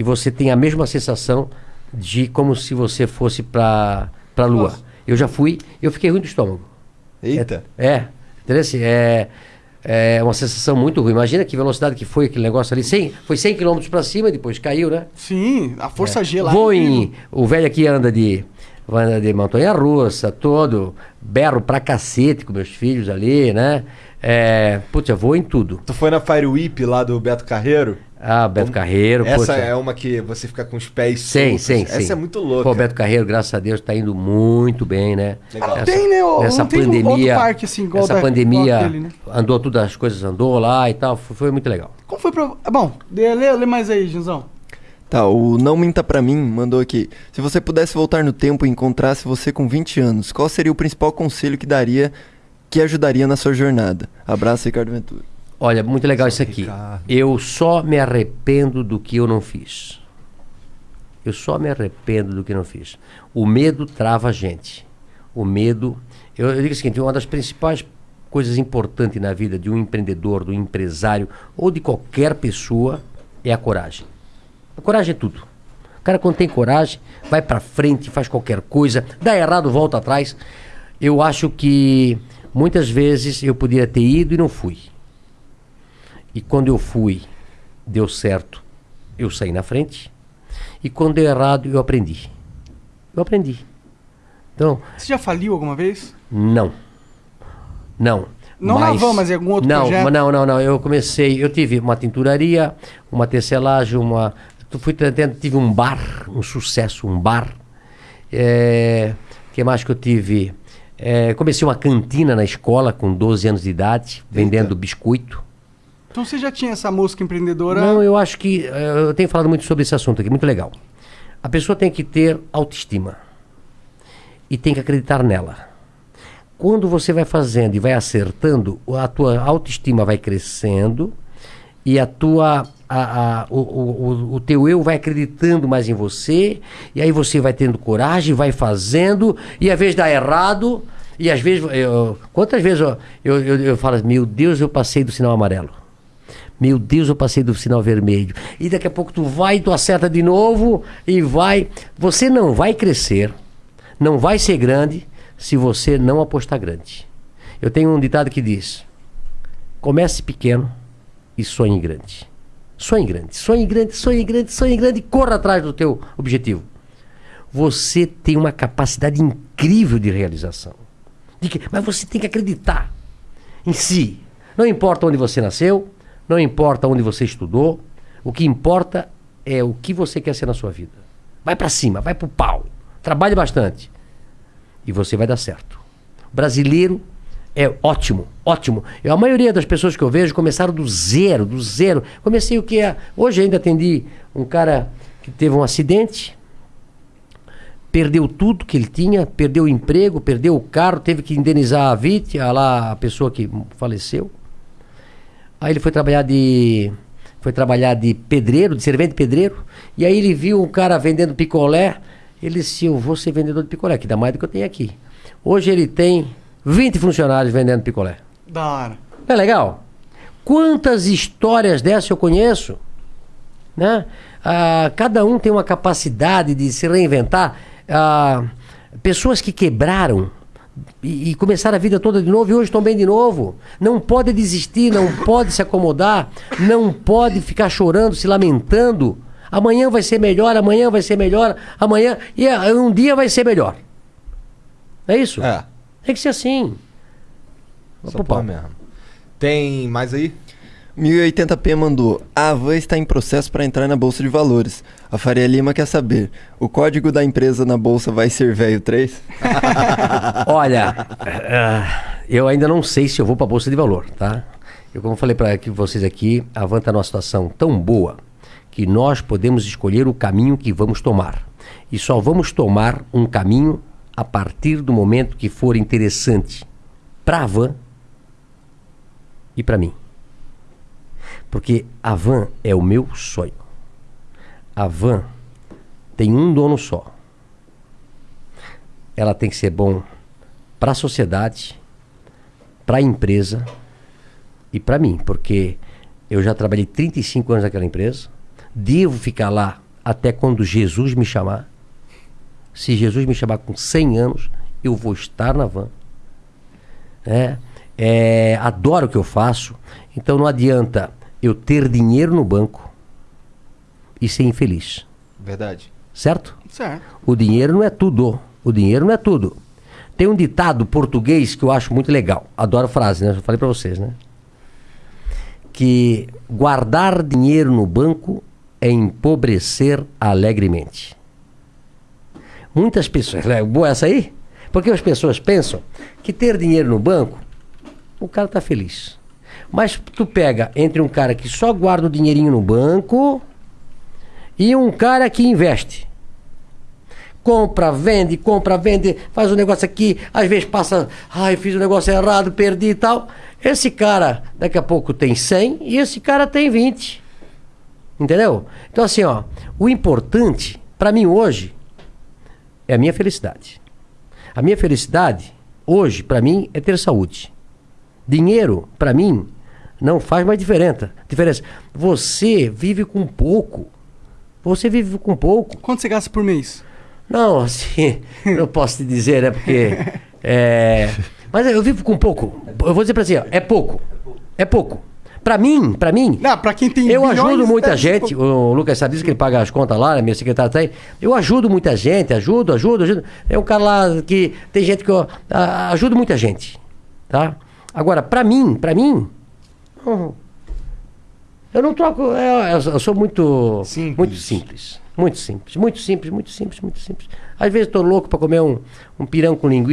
e você tem a mesma sensação de como se você fosse para a Lua. Nossa. Eu já fui, eu fiquei ruim do estômago. Eita. É, entendeu? Assim, É, é uma sensação muito ruim. Imagina que velocidade que foi aquele negócio ali. 100, foi 100 km para cima, depois caiu, né? Sim, a força G lá. Vou é em. O velho aqui anda de. Anda de montanha russa, todo. Berro pra cacete com meus filhos ali, né? É, putz, eu vou em tudo. Tu foi na Fire Whip lá do Beto Carreiro? Ah, Beto Carreiro, Essa poxa. é uma que você fica com os pés Sim, soltos. sim, Essa sim. é muito louca. Pô, o Beto Carreiro, graças a Deus, tá indo muito bem, né? Legal. Ah, tem, né? Ô, Essa não tem pandemia. outro parque assim, igual essa da- pandemia igual aquele, né? andou todas as coisas, andou lá e tal. Foi, foi muito legal. Como foi pra. Ah, Bom, lê, lê, lê mais aí, Junzão. Tá, o Não Minta Pra Mim mandou aqui. Se você pudesse voltar no tempo e encontrasse você com 20 anos, qual seria o principal conselho que daria, que ajudaria na sua jornada? Abraço, Ricardo Ventura. Olha, muito legal isso aqui. Ricardo. Eu só me arrependo do que eu não fiz. Eu só me arrependo do que não fiz. O medo trava a gente. O medo. Eu, eu digo o seguinte: uma das principais coisas importantes na vida de um empreendedor, do empresário ou de qualquer pessoa é a coragem. A coragem é tudo. O cara, quando tem coragem, vai pra frente, faz qualquer coisa, dá errado, volta atrás. Eu acho que muitas vezes eu poderia ter ido e não fui. E quando eu fui, deu certo, eu saí na frente. E quando deu errado, eu aprendi. Eu aprendi. Então, Você já faliu alguma vez? não. Não. Não na van, mas em algum outro não, projeto? mas Não, não, não. Eu comecei, eu tive uma tinturaria, uma tecelagem, uma. tu- Fui tentando, tive um bar, um sucesso, um bar. É, que mais que eu tive? É, comecei uma cantina na escola com 12 anos de idade, vendendo biscoito. Então você já tinha essa música empreendedora. Não, eu acho que. eh, Eu tenho falado muito sobre esse assunto aqui, muito legal. A pessoa tem que ter autoestima. E tem que acreditar nela. Quando você vai fazendo e vai acertando, a tua autoestima vai crescendo e a tua. A, a- o, o, o- teu eu vai acreditando mais em você, e aí você vai tendo coragem, vai fazendo, e às vezes dá errado, e às vezes. eu- quantas vezes eu, eu, eu, eu falo, meu Deus, eu passei do sinal amarelo. Meu Deus, eu passei do sinal vermelho. E daqui a pouco tu vai, tu acerta de novo e vai. Você não vai crescer, não vai ser grande se você não apostar grande. Eu tenho um ditado que diz: comece pequeno e sonhe grande. Sonhe grande, sonhe grande, sonhe grande, sonhe grande e corra atrás do teu objetivo. Você tem uma capacidade incrível de realização. De que- mas você tem que acreditar em si. Não importa onde você nasceu, não importa onde você estudou, o que importa é o que você quer ser na sua vida. Vai pra cima, vai pro pau. Trabalhe bastante e você vai dar certo. O brasileiro é ótimo, ótimo. Eu, a maioria das pessoas que eu vejo começaram do zero, do zero. Comecei o que é. Hoje ainda atendi um cara que teve um acidente, perdeu tudo que ele tinha, perdeu o emprego, perdeu o carro, teve que indenizar a vítima, lá a pessoa que faleceu. Aí ele foi trabalhar de foi trabalhar de pedreiro, de servente pedreiro, e aí ele viu um cara vendendo picolé, ele disse, eu vou ser vendedor de picolé, que dá mais do que eu tenho aqui. Hoje ele tem 20 funcionários vendendo picolé. Da hora. Não é legal? Quantas histórias dessas eu conheço? Né? Ah, cada um tem uma capacidade de se reinventar. Ah, pessoas que quebraram e, e começaram a vida toda de novo e hoje estão bem de novo. Não pode desistir, não pode se acomodar, não pode ficar chorando, se lamentando. Amanhã vai ser melhor, amanhã vai ser melhor, amanhã. E ah, um dia vai ser melhor. É isso? É. Tem que ser assim. Só pau mesmo. Tem mais aí? 1080p mandou. A Avan está em processo para entrar na Bolsa de Valores. A Faria Lima quer saber: o código da empresa na bolsa vai ser velho 3? Olha, ah, eu ainda não sei se eu vou para a Bolsa de Valor, tá? Eu, como falei para vocês aqui, a Van está numa situação tão boa que nós podemos escolher o caminho que vamos tomar. E só vamos tomar um caminho a partir do momento que for interessante para a Van e para mim. Porque a Van é o meu sonho. A Van tem um dono só. Ela tem que ser bom para a sociedade, para a empresa e para mim, porque eu já trabalhei 35 anos naquela empresa, devo ficar lá até quando Jesus me chamar. Se Jesus me chamar com 100 anos, eu vou estar na van. É, é, adoro o que eu faço, então não adianta eu ter dinheiro no banco e ser infeliz. Verdade. Certo? Certo. O dinheiro não é tudo. O dinheiro não é tudo. Tem um ditado português que eu acho muito legal. Adoro a frase, né? Já falei para vocês, né? Que guardar dinheiro no banco é empobrecer alegremente. Muitas pessoas. É boa essa aí? Porque as pessoas pensam que ter dinheiro no banco, o cara tá feliz. Mas tu pega entre um cara que só guarda o dinheirinho no banco e um cara que investe. Compra, vende, compra, vende, faz um negócio aqui, às vezes passa, ai, fiz um negócio errado, perdi e tal. Esse cara, daqui a pouco tem 100 e esse cara tem 20. Entendeu? Então, assim, ó, o importante, para mim hoje, é a minha felicidade. A minha felicidade, hoje, para mim, é ter saúde. Dinheiro, para mim, não faz mais diferença. diferença. Você vive com pouco. Você vive com pouco. Quanto você gasta por mês? Não, assim, não posso te dizer, né? Porque. É, mas eu vivo com pouco. Eu vou dizer pra você, ó, é pouco. É pouco. Pra mim, pra mim. Não, pra quem tem Eu ajudo muita ser gente. pouco. O Lucas sabe disso que ele paga as contas lá, né? Minha secretária tá aí. Eu ajudo muita gente, ajudo, ajudo, ajudo. É um cara lá que. Tem gente que eu ajudo muita gente. Tá? Agora, pra mim, pra mim. hum, Eu não troco. Eu, eu- eu sou muito. Simples. Muito simples. Muito simples. Muito simples, muito simples, muito simples. Às vezes tô louco pra comer um, um pirão com linguiça.